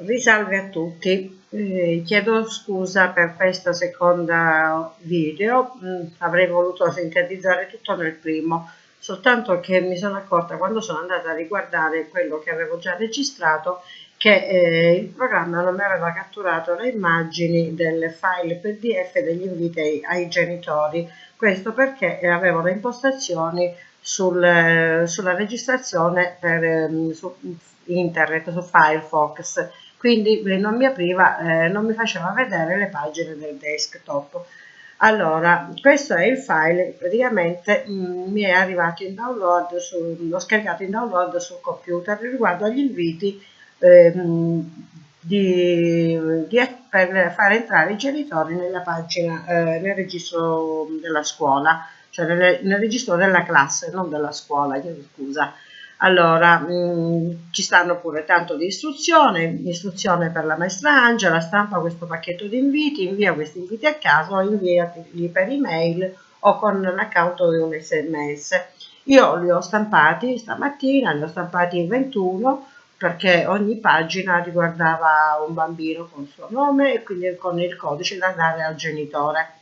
Risalve a tutti, eh, chiedo scusa per questo secondo video, mm, avrei voluto sintetizzare tutto nel primo, soltanto che mi sono accorta quando sono andata a riguardare quello che avevo già registrato che eh, il programma non mi aveva catturato le immagini del file pdf degli inviti ai genitori, questo perché avevo le impostazioni sul, sulla registrazione per, ehm, su internet, su Firefox, quindi non mi apriva, eh, non mi faceva vedere le pagine del desktop. Allora, questo è il file, praticamente mh, mm, mi è arrivato in download, l'ho scaricato in download sul computer riguardo agli inviti eh, di, di, per fare entrare i genitori nella pagina, eh, nel registro della scuola, cioè nel, nel registro della classe, non della scuola, chiedo scusa. Allora, mh, mm, ci stanno pure tanto di istruzione, istruzione per la maestra Angela, stampa questo pacchetto di inviti, invia questi inviti a caso inviateli per email o con l'account di un sms. Io li ho stampati stamattina, ne ho stampati 21 perché ogni pagina riguardava un bambino con il suo nome e quindi con il codice da dare al genitore.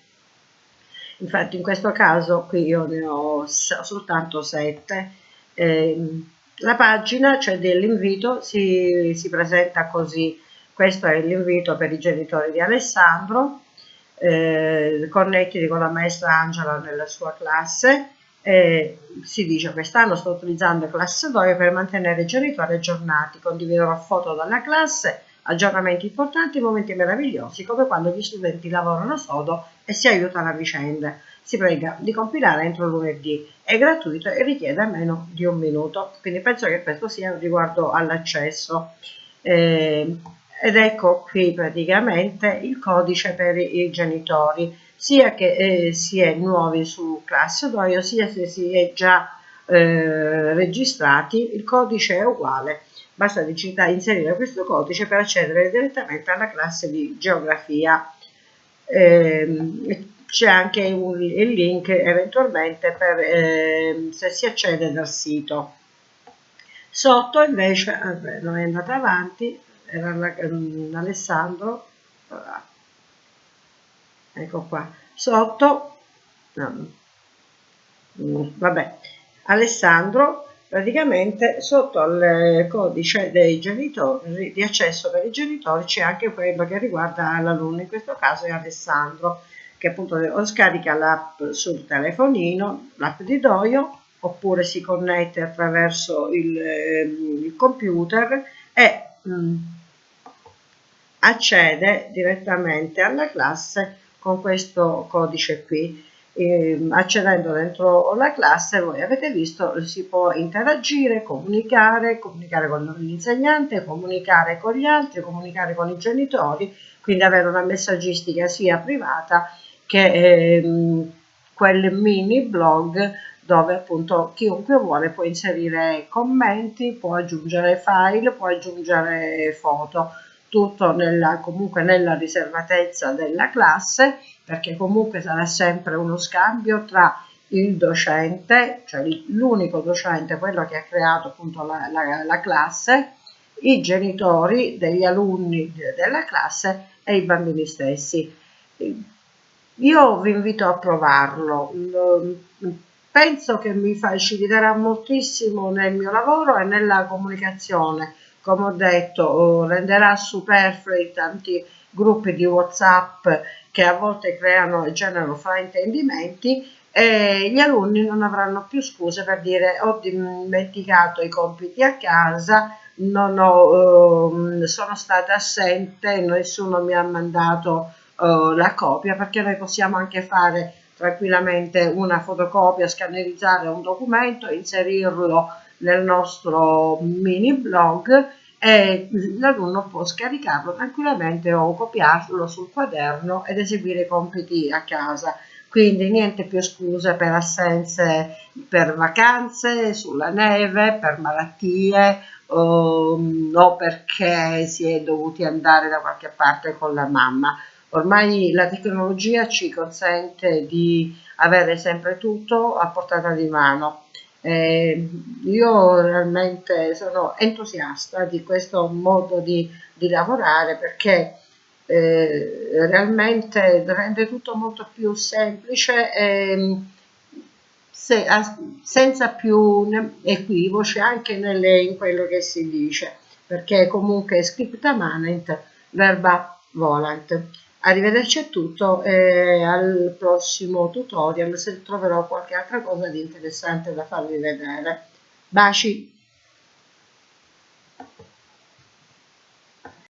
Infatti in questo caso qui io ne ho soltanto 7 eh, la pagina, cioè dell'invito, si, si, presenta così. Questo è l'invito per i genitori di Alessandro. Eh, connettiti con la maestra Angela nella sua classe. Eh, si dice quest'anno sto utilizzando classe 2 per mantenere i genitori aggiornati, condividerò foto dalla classe, aggiornamenti importanti, momenti meravigliosi, come quando gli studenti lavorano sodo e si aiutano a vicenda si prega di compilare entro lunedì, è gratuito e richiede meno di un minuto, quindi penso che questo sia riguardo all'accesso. Eh, ed ecco qui praticamente il codice per i genitori, sia che eh, si è nuovi su classe Doio, sia se si è già eh, registrati, il codice è uguale. Basta inserire questo codice per accedere direttamente alla classe di geografia. Eh, c'è anche un, il link eventualmente per eh, se si accede dal sito. Sotto invece, vabbè, non è andata avanti, era um, Alessandro, ecco qua, sotto, no, vabbè, Alessandro praticamente sotto al codice dei genitori di accesso per i genitori c'è anche quello che riguarda l'alunno in questo caso è Alessandro che appunto o scarica l'app sul telefonino, l'app di Doio, oppure si connette attraverso il, eh, il computer e mh, mm, accede direttamente alla classe con questo codice qui. E, accedendo dentro la classe voi avete visto si può interagire, comunicare, comunicare con l'insegnante, comunicare con gli altri, comunicare con i genitori, quindi avere una messaggistica sia privata che ehm, quel mini blog dove appunto chiunque vuole può inserire commenti, può aggiungere file, può aggiungere foto, tutto nella, comunque nella riservatezza della classe, perché comunque sarà sempre uno scambio tra il docente, cioè l'unico docente, quello che ha creato appunto la, la, la classe, i genitori degli alunni della classe e i bambini stessi io vi invito a provarlo, penso che mi faciliterà moltissimo nel mio lavoro e nella comunicazione, come ho detto renderà superflui tanti gruppi di whatsapp che a volte creano e generano fraintendimenti e gli alunni non avranno più scuse per dire ho dimenticato i compiti a casa, ho, eh, sono stata assente, nessuno mi ha mandato uh, la copia perché noi possiamo anche fare tranquillamente una fotocopia, scannerizzare un documento, inserirlo nel nostro mini blog e l'alunno può scaricarlo tranquillamente o copiarlo sul quaderno ed eseguire i compiti a casa. Quindi niente più scuse per assenze per vacanze, sulla neve, per malattie o, o perché si è dovuti andare da qualche parte con la mamma. Ormai la tecnologia ci consente di avere sempre tutto a portata di mano. Eh, io realmente sono entusiasta di questo modo di, di lavorare perché eh, realmente rende tutto molto più semplice e se, a, senza più equivoci anche nelle, in quello che si dice perché comunque scripta manent verba volant arrivederci a tutto e al prossimo tutorial se troverò qualche altra cosa di interessante da farvi vedere. Baci